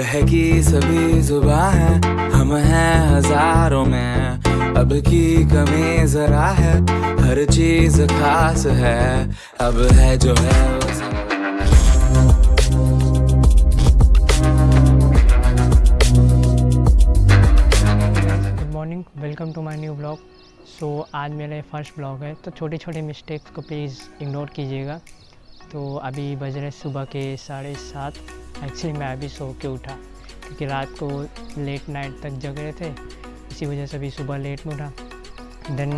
बहकी सभी जुबा है, हम हैं हज़ारों में। अब की कमी जरा है, हर चीज़ खास है। अब है जो है good morning welcome to my new blog so आज मेरा फ़र्स्ट ब्लॉग है तो छोटे छोटे मिस्टेक्स को प्लीज़ इग्नोर कीजिएगा। तो अभी बज रहे सुबह के साढ़े सात। एक्चुअली मैं अभी सो के उठा, क्योंकि रात को लेट नाइट तक जग रहे थे, इसी वजह से अभी सुबह लेट में उठा। देन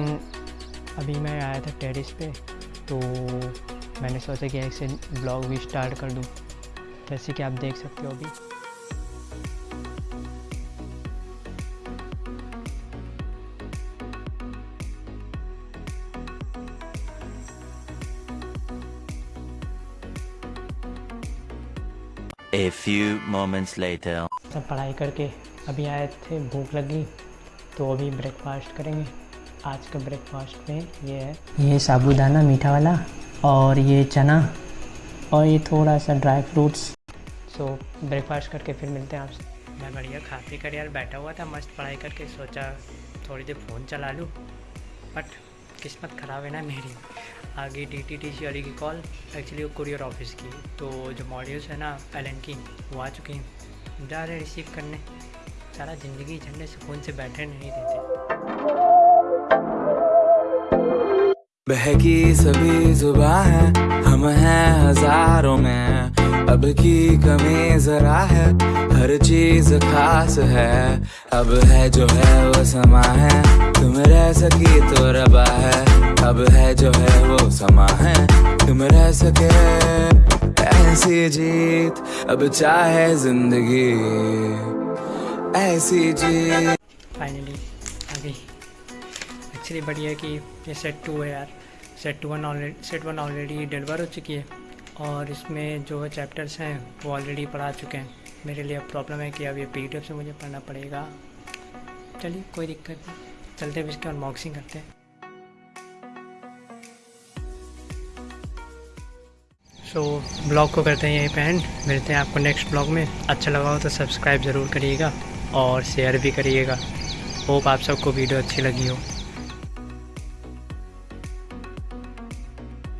अभी मैं आया था टेरिस पे तो मैंने सोचा कि ऐसे ब्लॉग भी स्टार्ट कर दूँ। जैसे कि आप देख सकते हो अभी। A few moments later. सब पढ़ाई करके अभी आए थे भूख लगी तो अभी ब्रेकफास्ट करेंगे। आज का ब्रेकफास्ट में ये है। ये साबूदाना मीठा वाला और ये चना और ये थोड़ा सा ड्राई फ्रूट्स सो ब्रेकफास्ट करके फिर मिलते हैं आपसे। मैं बढ़िया खा पी कर यार बैठा हुआ था मस्त पढ़ाई करके सोचा थोड़ी देर फ़ोन चला लूँ। बट किस्मत ख़राब है ना मेरी। आ गई डी टी टी सी वाली की कॉल एक्चुअली वो कुरियर ऑफ़िस की। तो जो मॉड्यूल्स है ना एल की, वो आ चुकी हैं। जा रहे रिसीव करने। सारा ज़िंदगी झंडे सुकून से बैठे नहीं देते। बहकी सभी जुबा है, हम हैं हज़ारों में। अब की कमी जरा है, हर चीज़ खास है। अब है जो है वो समा है, तुम रह सकी तो रबा है। अब है जो है वो समा है? तुम रह सके ऐसी जीत, अब चाहे ज़िंदगी ऐसी जीत। फाइनली आ गई एक्चुअली बढ़िया कि ये सेट टू है यार। Set two one already set one already deliver हो चुकी है। और इसमें जो चैप्टर्स हैं, वो ऑलरेडी पढ़ा चुके हैं। मेरे लिए अब प्रॉब्लम है कि अब ये पीडीएफ से मुझे पढ़ना पड़ेगा। चलिए, कोई दिक्कत नहीं। चलते हैं इसके अनबॉक्सिंग करते हैं। सो so, ब्लॉग को करते हैं यहीं पे एंड मिलते हैं आपको नेक्स्ट ब्लॉग में। अच्छा लगा हो तो सब्सक्राइब ज़रूर करिएगा और शेयर भी करिएगा। होप आप सबको वीडियो अच्छी लगी हो।